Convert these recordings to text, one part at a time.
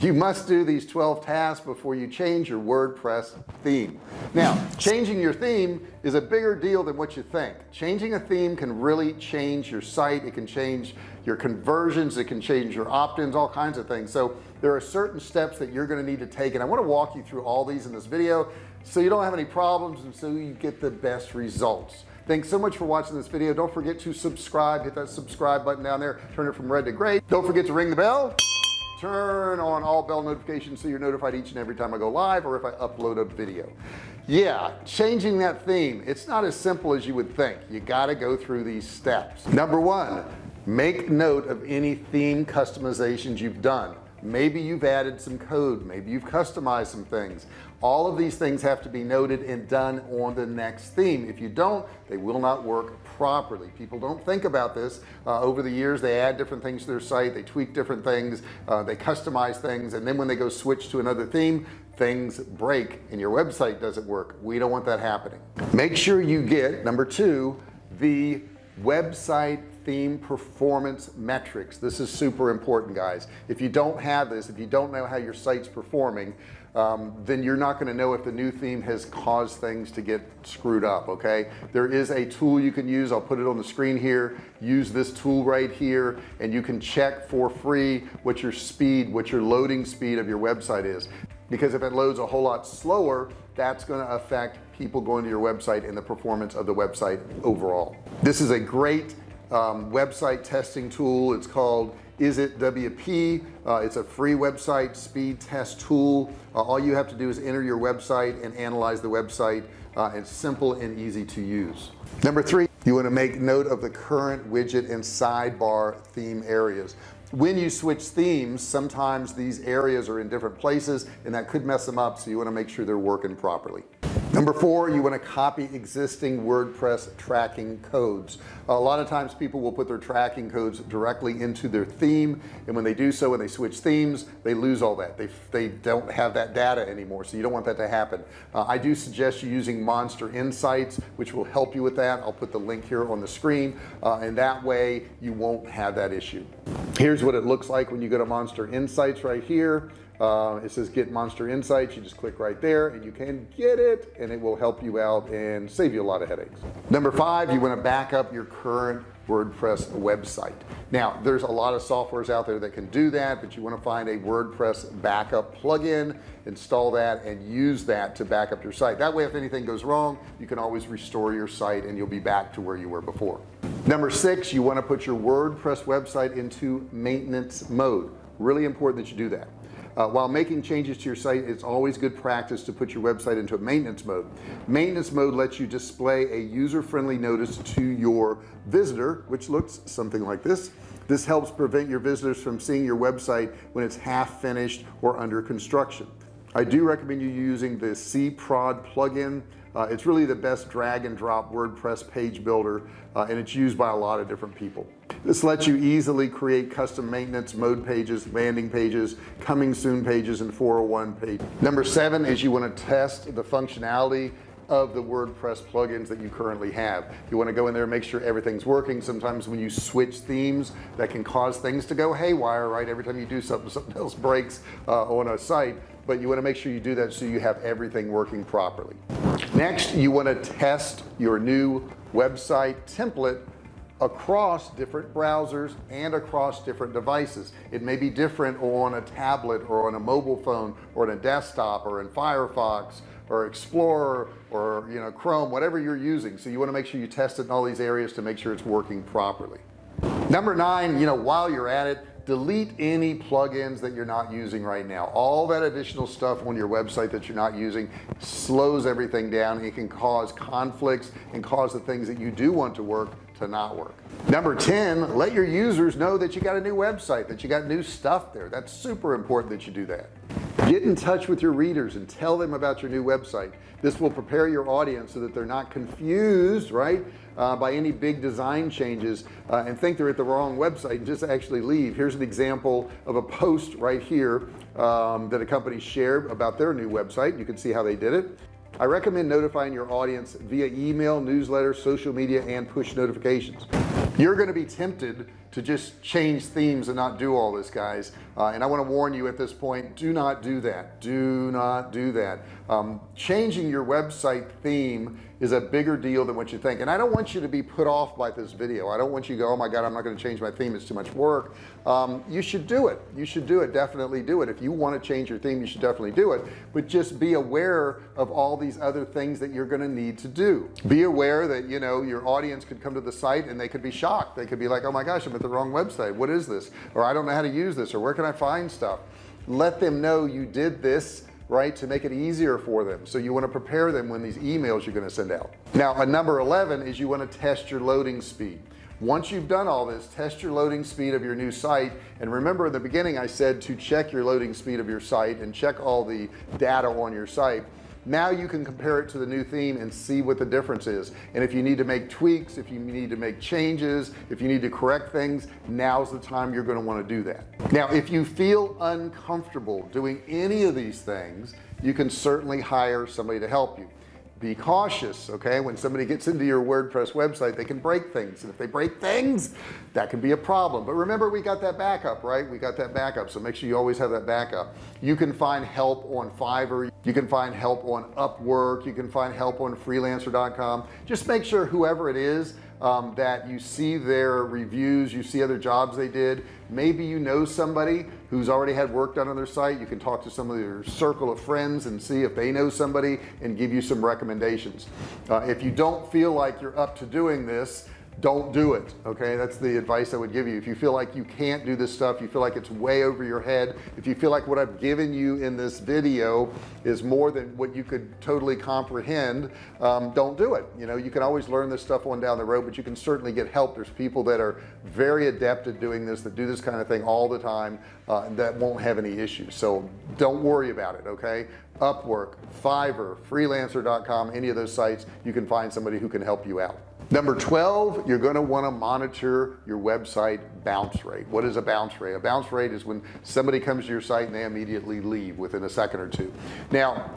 you must do these 12 tasks before you change your WordPress theme. Now changing your theme is a bigger deal than what you think. Changing a theme can really change your site. It can change your conversions. It can change your opt-ins all kinds of things. So there are certain steps that you're going to need to take and I want to walk you through all these in this video so you don't have any problems and so you get the best results. Thanks so much for watching this video. Don't forget to subscribe. Hit that subscribe button down there. Turn it from red to gray. Don't forget to ring the bell turn on all bell notifications so you're notified each and every time I go live or if I upload a video. Yeah changing that theme it's not as simple as you would think. You got to go through these steps. Number one make note of any theme customizations you've done. Maybe you've added some code maybe you've customized some things all of these things have to be noted and done on the next theme. If you don't they will not work properly. People don't think about this. Uh, over the years they add different things to their site. They tweak different things. Uh, they customize things. And then when they go switch to another theme things break. And your website doesn't work. We don't want that happening. Make sure you get number two the website theme performance metrics. This is super important guys. If you don't have this if you don't know how your site's performing um, then you're not going to know if the new theme has caused things to get screwed up okay? There is a tool you can use. I'll put it on the screen here. Use this tool right here and you can check for free what your speed what your loading speed of your website is. Because if it loads a whole lot slower that's going to affect people going to your website and the performance of the website overall. This is a great um, website testing tool. It's called IsItWP uh, it's a free website speed test tool. Uh, all you have to do is enter your website and analyze the website. Uh, it's simple and easy to use. Number three you want to make note of the current widget and sidebar theme areas. When you switch themes sometimes these areas are in different places and that could mess them up so you want to make sure they're working properly number four you want to copy existing WordPress tracking codes. A lot of times people will put their tracking codes directly into their theme and when they do so when they switch themes they lose all that. They they don't have that data anymore so you don't want that to happen. Uh, I do suggest you using MonsterInsights which will help you with that. I'll put the link here on the screen. Uh, and that way you won't have that issue. Here's what it looks like when you go to MonsterInsights right here uh, it says get MonsterInsights. You just click right there and you can get it and it will help you out and save you a lot of headaches. Number five you want to back up your current WordPress website. Now there's a lot of softwares out there that can do that but you want to find a WordPress backup plugin install that and use that to back up your site. That way if anything goes wrong you can always restore your site and you'll be back to where you were before. Number six you want to put your WordPress website into maintenance mode. Really important that you do that uh, while making changes to your site it's always good practice to put your website into a maintenance mode. Maintenance mode lets you display a user-friendly notice to your visitor which looks something like this. This helps prevent your visitors from seeing your website when it's half finished or under construction. I do recommend you using the SeedProd plugin. Uh, it's really the best drag and drop WordPress page builder uh, and it's used by a lot of different people this lets you easily create custom maintenance mode pages landing pages coming soon pages and 401 page. Number seven is you want to test the functionality of the WordPress plugins that you currently have. You want to go in there and make sure everything's working. Sometimes when you switch themes that can cause things to go haywire right? Every time you do something something else breaks uh, on a site. But you want to make sure you do that so you have everything working properly. Next you want to test your new website template across different browsers and across different devices. It may be different on a tablet or on a mobile phone or on a desktop or in Firefox or Explorer or you know Chrome whatever you're using. So you want to make sure you test it in all these areas to make sure it's working properly. Number nine you know while you're at it delete any plugins that you're not using right now. All that additional stuff on your website that you're not using slows everything down. It can cause conflicts and cause the things that you do want to work to not work. Number 10 let your users know that you got a new website that you got new stuff there. That's super important that you do that. Get in touch with your readers and tell them about your new website. This will prepare your audience so that they're not confused right uh, by any big design changes uh, and think they're at the wrong website and just actually leave. Here's an example of a post right here um, that a company shared about their new website. You can see how they did it I recommend notifying your audience via email newsletter social media and push notifications. You're going to be tempted to just change themes and not do all this guys. Uh, and I want to warn you at this point do not do that. Do not do that. Um, changing your website theme is a bigger deal than what you think. And I don't want you to be put off by this video. I don't want you to go oh my god I'm not going to change my theme. It's too much work. Um, you should do it. You should do it. Definitely do it. If you want to change your theme you should definitely do it. But just be aware of all these other things that you're going to need to do. Be aware that you know your audience could come to the site and they could be shocked. They could be like oh my gosh I'm at the wrong website. What is this? Or I don't know how to use this or where can I find stuff? Let them know you did this right to make it easier for them. So you want to prepare them when these emails you're going to send out. Now a number 11 is you want to test your loading speed. Once you've done all this test your loading speed of your new site. And remember in the beginning I said to check your loading speed of your site and check all the data on your site now you can compare it to the new theme and see what the difference is. And if you need to make tweaks if you need to make changes if you need to correct things now's the time you're going to want to do that. Now if you feel uncomfortable doing any of these things you can certainly hire somebody to help you be cautious okay? When somebody gets into your WordPress website they can break things. And if they break things that can be a problem. But remember we got that backup right? We got that backup. So make sure you always have that backup. You can find help on Fiverr. You can find help on Upwork. You can find help on freelancer.com just make sure whoever it is um, that you see their reviews you see other jobs they did. Maybe you know somebody who's already had work done on their site. You can talk to some of your circle of friends and see if they know somebody and give you some recommendations. Uh, if you don't feel like you're up to doing this don't do it okay? That's the advice I would give you. If you feel like you can't do this stuff you feel like it's way over your head if you feel like what I've given you in this video is more than what you could totally comprehend um, don't do it. You know you can always learn this stuff on down the road but you can certainly get help. There's people that are very adept at doing this that do this kind of thing all the time uh, that won't have any issues. So don't worry about it okay? Upwork Fiverr freelancer.com any of those sites you can find somebody who can help you out. Number 12 you're going to want to monitor your website bounce rate. What is a bounce rate? A bounce rate is when somebody comes to your site and they immediately leave within a second or two. Now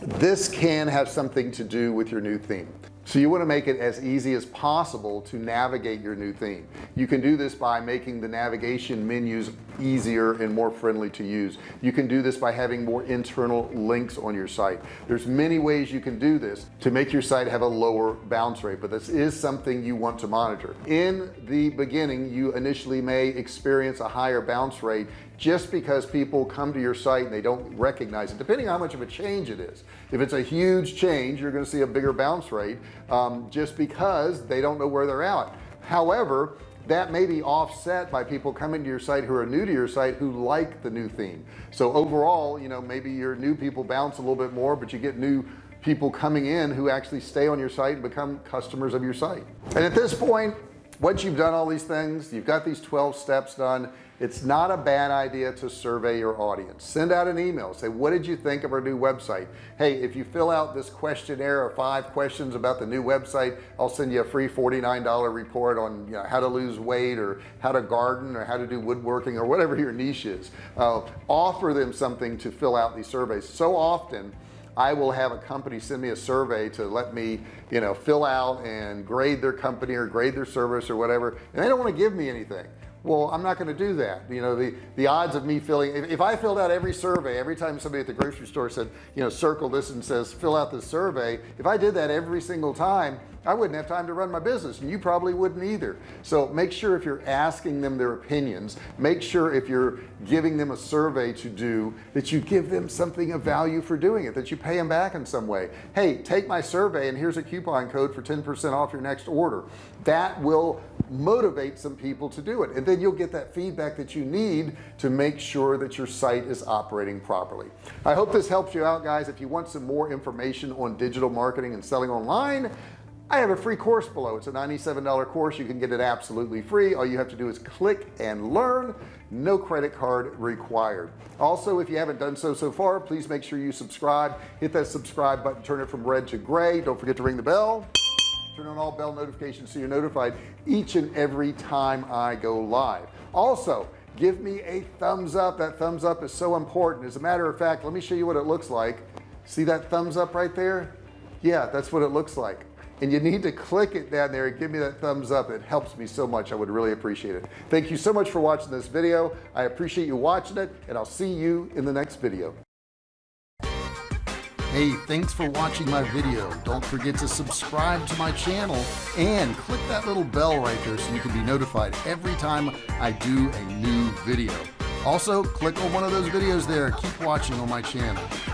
this can have something to do with your new theme so you want to make it as easy as possible to navigate your new theme. You can do this by making the navigation menus easier and more friendly to use. You can do this by having more internal links on your site. There's many ways you can do this to make your site have a lower bounce rate but this is something you want to monitor. In the beginning you initially may experience a higher bounce rate just because people come to your site and they don't recognize it depending on how much of a change it is. If it's a huge change you're going to see a bigger bounce rate um, just because they don't know where they're at. However that may be offset by people coming to your site who are new to your site who like the new theme. So overall you know maybe your new people bounce a little bit more but you get new people coming in who actually stay on your site and become customers of your site. And at this point once you've done all these things you've got these 12 steps done it's not a bad idea to survey your audience. Send out an email. Say what did you think of our new website? Hey if you fill out this questionnaire of five questions about the new website I'll send you a free $49 report on you know, how to lose weight or how to garden or how to do woodworking or whatever your niche is. Uh, offer them something to fill out these surveys. So often I will have a company send me a survey to let me you know fill out and grade their company or grade their service or whatever and they don't want to give me anything well I'm not going to do that. You know the the odds of me filling if, if, I filled out every survey every time somebody at the grocery store said you know circle this and says fill out this survey if I did that every single time I wouldn't have time to run my business and you probably wouldn't either. So make sure if you're asking them their opinions make sure if you're giving them a survey to do that you give them something of value for doing it that you pay them back in some way. Hey take my survey and here's a coupon code for 10% off your next order. That will motivate some people to do it. And then you'll get that feedback that you need to make sure that your site is operating properly. I hope this helps you out guys. If you want some more information on digital marketing and selling online I have a free course below. It's a $97 course. You can get it absolutely free. All you have to do is click and learn. No credit card required. Also if you haven't done so so far please make sure you subscribe. Hit that subscribe button. Turn it from red to gray. Don't forget to ring the bell turn on all bell notifications so you're notified each and every time I go live. Also give me a thumbs up. That thumbs up is so important. As a matter of fact let me show you what it looks like. See that thumbs up right there? Yeah that's what it looks like. And you need to click it down there and give me that thumbs up. It helps me so much. I would really appreciate it. Thank you so much for watching this video. I appreciate you watching it and I'll see you in the next video Hey, thanks for watching my video. Don't forget to subscribe to my channel and click that little bell right there so you can be notified every time I do a new video. Also, click on one of those videos there. Keep watching on my channel.